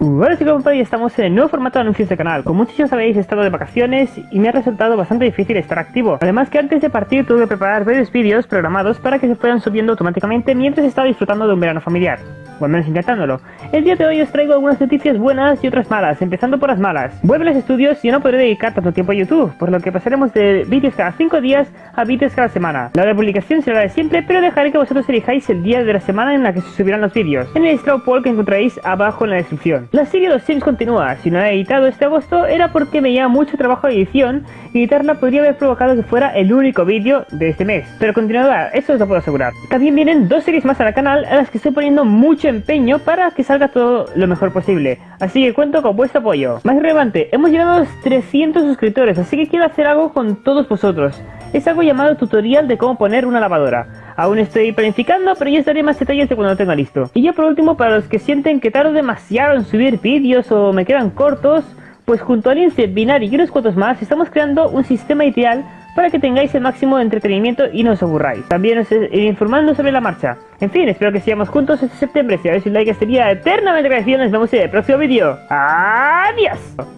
Hola chicos, ya estamos en el nuevo formato de anuncios de canal. Como muchos ya sabéis, he estado de vacaciones y me ha resultado bastante difícil estar activo. Además que antes de partir tuve que preparar varios vídeos programados para que se fueran subiendo automáticamente mientras estaba disfrutando de un verano familiar o menos intentándolo. El día de hoy os traigo algunas noticias buenas y otras malas, empezando por las malas. Vuelve los estudios y no podré dedicar tanto tiempo a YouTube, por lo que pasaremos de vídeos cada 5 días a vídeos cada semana. La hora de publicación será la de siempre, pero dejaré que vosotros elijáis el día de la semana en la que se subirán los vídeos, en el straw poll que encontraréis abajo en la descripción. La serie de los Sims continúa, si no la he editado este agosto era porque me lleva mucho trabajo de edición y editarla podría haber provocado que fuera el único vídeo de este mes, pero continuará, eso os lo puedo asegurar. También vienen dos series más al canal a las que estoy poniendo mucho empeño para que salga todo lo mejor posible. Así que cuento con vuestro apoyo. Más relevante, hemos llegado a los 300 suscriptores, así que quiero hacer algo con todos vosotros. Es algo llamado tutorial de cómo poner una lavadora. Aún estoy planificando, pero ya estaré más detalles de cuando lo tenga listo. Y ya por último, para los que sienten que tardo demasiado en subir vídeos o me quedan cortos, pues junto a Lince, Binary y unos cuantos más, estamos creando un sistema ideal para que tengáis el máximo de entretenimiento y no os aburráis. También os iré informando sobre la marcha. En fin, espero que sigamos juntos este septiembre. Si habéis un like sería eternamente agradecido. Nos vemos en el próximo vídeo. ¡Adiós!